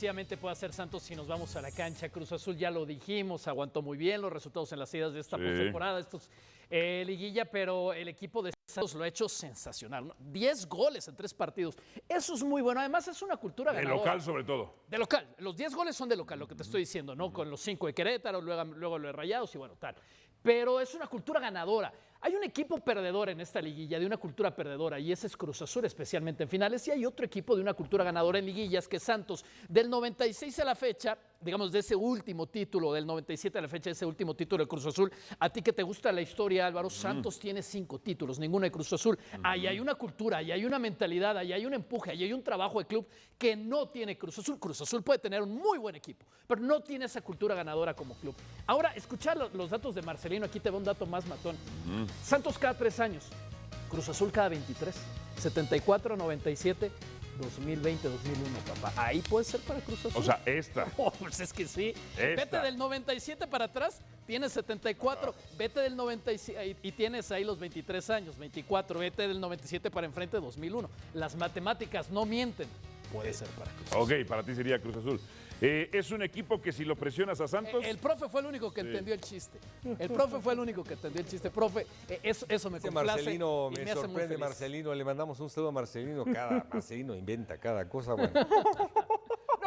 Efectivamente puede hacer Santos si nos vamos a la cancha. Cruz Azul ya lo dijimos, aguantó muy bien los resultados en las idas de esta Sí. postemporada, estos eh, liguilla, pero el equipo de Santos lo ha hecho sensacional. ¿no? 10 goles en tres partidos. Eso es muy bueno. Además es una cultura De ganadora. local sobre todo. De local. Los 10 goles son de local, lo que te estoy diciendo, ¿no? Con los 5 de Querétaro, luego, luego lo de Rayados y bueno, tal. Pero es una cultura ganadora. Hay un equipo perdedor en esta liguilla, de una cultura perdedora, y ese es Cruz Azul, especialmente en finales. Y hay otro equipo de una cultura ganadora en liguillas, que es Santos. Del 96 a la fecha, digamos, de ese último título, del 97 a la fecha, de ese último título de Cruz Azul. A ti que te gusta la historia, Álvaro, Santos tiene cinco títulos, ninguno de Cruz Azul. Ahí hay una cultura, ahí hay una mentalidad, ahí hay un empuje, ahí hay un trabajo de club que no tiene Cruz Azul. Cruz Azul puede tener un muy buen equipo, pero no tiene esa cultura ganadora como club. Ahora, escuchar lo- los datos de Marcelino, aquí te va un dato más matón. Santos cada tres años, Cruz Azul cada 23, 74, 97, 2020, 2001, papá. Ahí puede ser para Cruz Azul. O sea, esta. Oh, pues es que sí. Esta. Vete del 97 para atrás, tienes 74. Vete del 97 y, y tienes ahí los 23 años, 24. Vete del 97 para enfrente, 2001. Las matemáticas no mienten. Puede ser para Cruz Azul. Ok, para ti sería Cruz Azul. Eh, es un equipo que si lo presionas a Santos, El profe fue el único que entendió el chiste. El profe fue el único que entendió el chiste. Profe, eh, eso, eso me complace Marcelino y me, me hace muy sorprende, feliz. Marcelino. Le mandamos un saludo a Marcelino. Cada Marcelino inventa cada cosa. Bueno,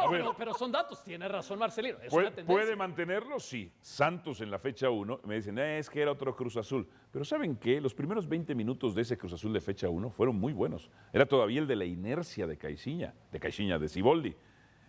No, pero, pero son datos, tiene razón Marcelino. Es ¿puede, una puede mantenerlo? Sí. Santos en la fecha 1, me dicen, "Eh, es que era otro Cruz Azul. Pero ¿saben qué? Los primeros 20 minutos de ese Cruz Azul de fecha 1 fueron muy buenos. Era todavía el de la inercia de Caixinha, de Caixinha, de Ciboldi.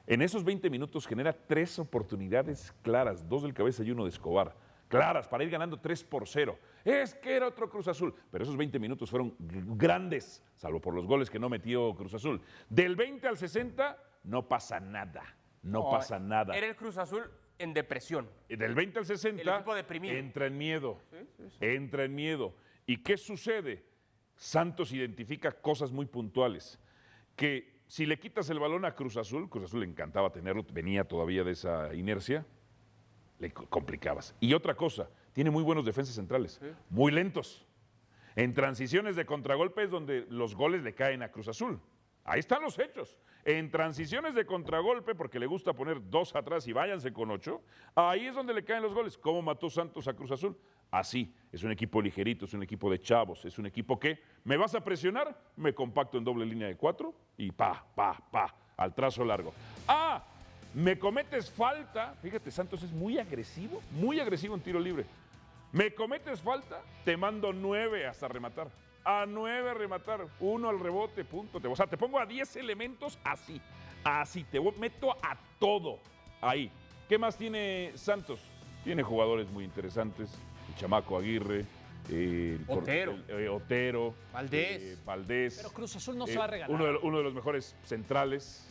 En esos 20 minutos genera tres oportunidades claras, dos del cabeza y uno de Escobar. Claras, para ir ganando 3 por 0. Es que era otro Cruz Azul. Pero esos 20 minutos fueron grandes, salvo por los goles que no metió Cruz Azul. Del 20 al 60, no pasa nada. No, pasa nada. Era el Cruz Azul en depresión. Del 20 al 60 El equipo deprimido. entra en miedo. Entra en miedo. ¿Y qué sucede? Santos identifica cosas muy puntuales. Que si le quitas el balón a Cruz Azul, Cruz Azul le encantaba tenerlo, venía todavía de esa inercia, le co- complicabas. Y otra cosa, tiene muy buenos defensas centrales, muy lentos. En transiciones de contragolpe es donde los goles le caen a Cruz Azul. Ahí están los hechos. En transiciones de contragolpe, porque le gusta poner dos atrás y váyanse con ocho, ahí es donde le caen los goles. ¿Cómo mató Santos a Cruz Azul? Así. Es un equipo ligerito, es un equipo de chavos, es un equipo que me vas a presionar, me compacto en doble línea de cuatro y pa, pa, pa, al trazo largo. Ah, me cometes falta. Fíjate, Santos es muy agresivo, muy agresivo en tiro libre. Me cometes falta, te mando nueve hasta rematar. A nueve a rematar, uno al rebote, punto. Te- O sea, te pongo a diez elementos así, así. Te meto a todo ahí. ¿Qué más tiene Santos? Tiene jugadores muy interesantes. El chamaco Aguirre, eh, el Otero. el- eh, Otero, Valdés. eh, Valdés. Pero Cruz Azul no eh, se va a regalar. Uno de, uno de los mejores centrales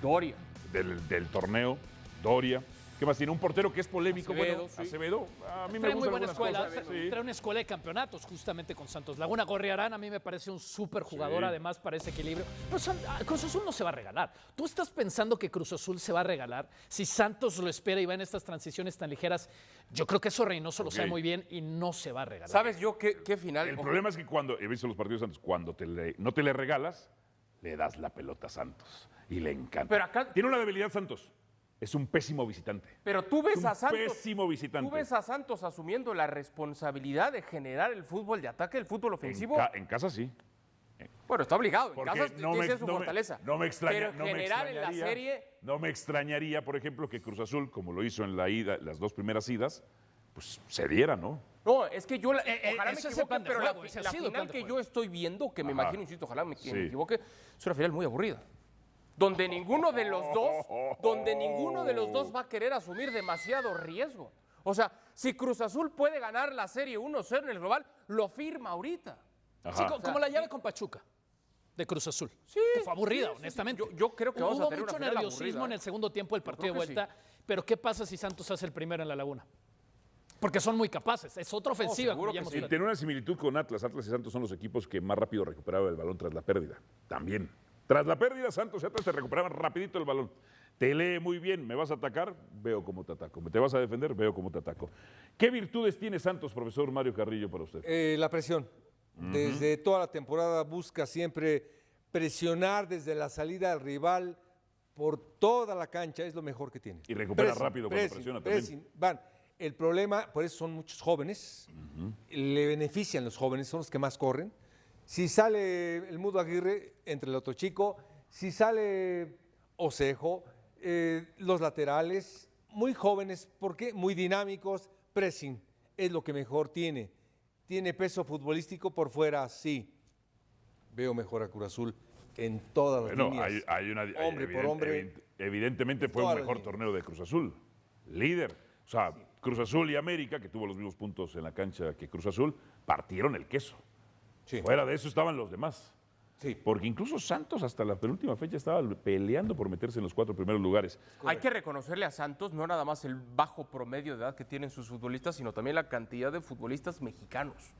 Doria. del, del torneo, Doria. ¿Qué más tiene? Un portero que es polémico. Acevedo, bueno, sí. Acevedo. A mí me Trae muy buena escuela, cosas, trae, sí. trae una escuela de campeonatos justamente con Santos Laguna. Gorriarán a mí me parece un súper jugador, Sí. además para ese equilibrio. Pero San- ah, Cruz Azul no se va a regalar. ¿Tú estás pensando que Cruz Azul se va a regalar? Si Santos lo espera y va en estas transiciones tan ligeras, yo creo que eso Reynoso lo sabe muy bien y no se va a regalar. ¿Sabes yo qué, qué final? El problema es que cuando, he visto los partidos de Santos, cuando te le- no te le regalas, le das la pelota a Santos. Y le encanta. Pero acá- Tiene una debilidad Santos. Es un pésimo visitante. Pero tú ves un a Santos. pésimo visitante. Tú ves a Santos asumiendo la responsabilidad de generar el fútbol de ataque, el fútbol En, ofensivo. ca- en casa sí. Bueno, está obligado. En Porque casa no me, su no me- fortaleza. no me extraña, Pero no me generar en la extrañaría- serie. No me extrañaría, por ejemplo, que Cruz Azul, como lo hizo en la ida, las dos primeras idas, pues se diera, ¿no? No, es que yo, la- Eh, eh, ojalá me es el equivoque, pero la, juego, la plan final que juego. yo estoy viendo, que me Ajá. imagino, insisto, ojalá me, que me Sí. equivoque, es una final muy aburrida. Donde ninguno de los dos, donde ninguno de los dos va a querer asumir demasiado riesgo. O sea, si Cruz Azul puede ganar la serie 1-0 en el global, lo firma ahorita. Ajá. Sí, co- como la llave con Pachuca de Cruz Azul. Sí, que fue aburrida, sí, sí, sí. honestamente. Yo- yo creo que vamos a Hubo tener mucho nerviosismo aburrida, en ¿eh? el segundo tiempo del partido de vuelta. Pero ¿qué pasa si Santos hace el primero en la Laguna? Porque son muy capaces. Es otra ofensiva. que platicado. tiene una similitud con Atlas. Atlas y Santos son los equipos que más rápido recuperaban el balón tras la pérdida. También. Tras la pérdida, Santos y Atlas te recuperaban rapidito el balón. Te lee muy bien. ¿Me vas a atacar? Veo cómo te ataco. ¿Me te vas a defender? Veo cómo te ataco. ¿Qué virtudes tiene Santos, profesor Mario Carrillo, para usted? eh, la presión. Desde toda la temporada busca siempre presionar desde la salida al rival por toda la cancha es lo mejor que tiene. Y recupera rápido cuando presiona también. pressing, Van. El problema, por eso son muchos jóvenes, le benefician los jóvenes, son los que más corren. Si sale el Mudo Aguirre entre el otro chico, si sale Osejo, eh, los laterales, muy jóvenes, ¿por qué? Muy dinámicos, pressing, es lo que mejor tiene. Tiene peso futbolístico por fuera, sí. Veo mejor a Cruz Azul en todas las Bueno, líneas. hay, hay una. hay Hombre por hombre. evident- Evidentemente fue un mejor torneo de Cruz Azul. Líder. O sea, Cruz Azul y América, que tuvo los mismos puntos en la cancha que Cruz Azul, partieron el queso. Sí. Fuera de eso estaban los demás. Sí. Porque incluso Santos hasta la penúltima fecha estaba peleando por meterse en los cuatro primeros lugares. Hay que reconocerle a Santos no nada más el bajo promedio de edad que tienen sus futbolistas, sino también la cantidad de futbolistas mexicanos.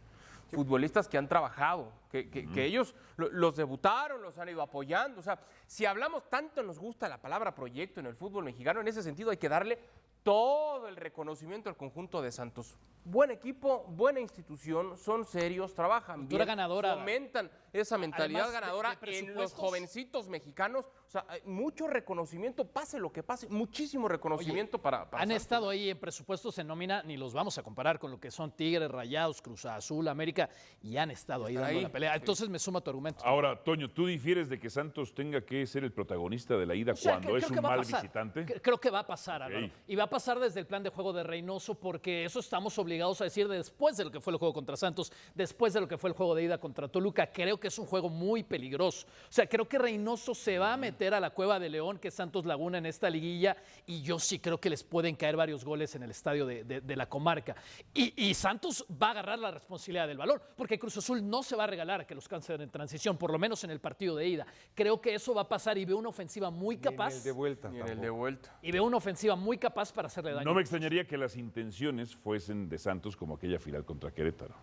Futbolistas que han trabajado, que, que- que ellos lo- los debutaron, los han ido apoyando. O sea, si hablamos tanto nos gusta la palabra proyecto en el fútbol mexicano, en ese sentido hay que darle todo el reconocimiento al conjunto de Santos. Buen equipo, buena institución, son serios, trabajan Cultura bien, ganadora. fomentan esa mentalidad de- ganadora de en los jovencitos mexicanos. O sea, mucho reconocimiento, pase lo que pase, muchísimo reconocimiento para, para Han Santos. estado ahí en presupuestos en nómina, ni los vamos a comparar con lo que son Tigres, Rayados, Cruz Azul, América, y han estado ahí dando ahí, la pelea. Entonces me suma tu argumento. Ahora, Toño, ¿tú difieres de que Santos tenga que ser el protagonista de la ida O sea, cuando es un mal visitante? Cre- Creo que va a pasar, Álvaro. Ok. Y va a pasar desde el plan de juego de Reynoso, porque eso estamos obligados a decir después de lo que fue el juego contra Santos, después de lo que fue el juego de ida contra Toluca. Creo que es un juego muy peligroso. O sea, creo que Reynoso se va a meter a la cueva de León, que es Santos Laguna en esta liguilla, y yo sí creo que les pueden caer varios goles en el estadio de, de- de la comarca. Y, y Santos va a agarrar la responsabilidad del balón, porque Cruz Azul no se va a regalar a que los cancelen en transición, por lo menos en el partido de ida. Creo que eso va a pasar y veo una ofensiva muy Ni en capaz. el de vuelta. Y en el de vuelta. Y veo una ofensiva muy capaz para hacerle daño. No me extrañaría que las intenciones fuesen de Santos como aquella final contra Querétaro,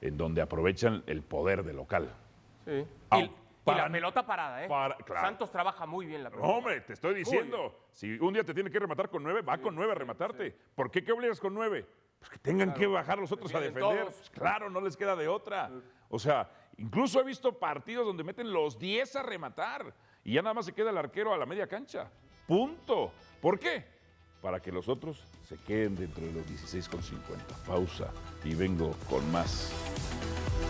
en donde aprovechan el poder de local. Sí. Ah, y, la pelota parada, ¿eh? para- claro. Santos trabaja muy bien la pelota. No, hombre, te estoy diciendo, si un día te tiene que rematar con nueve, va con nueve a rematarte. ¿Por qué qué obligas con nueve? Pues que tengan que bajar los otros a defender. Pues claro, no les queda de otra. O sea, incluso he visto partidos donde meten los 10 a rematar y ya nada más se queda el arquero a la media cancha. Punto. ¿Por qué? Para que los otros se queden dentro de los 16 con 50. Pausa y vengo con más.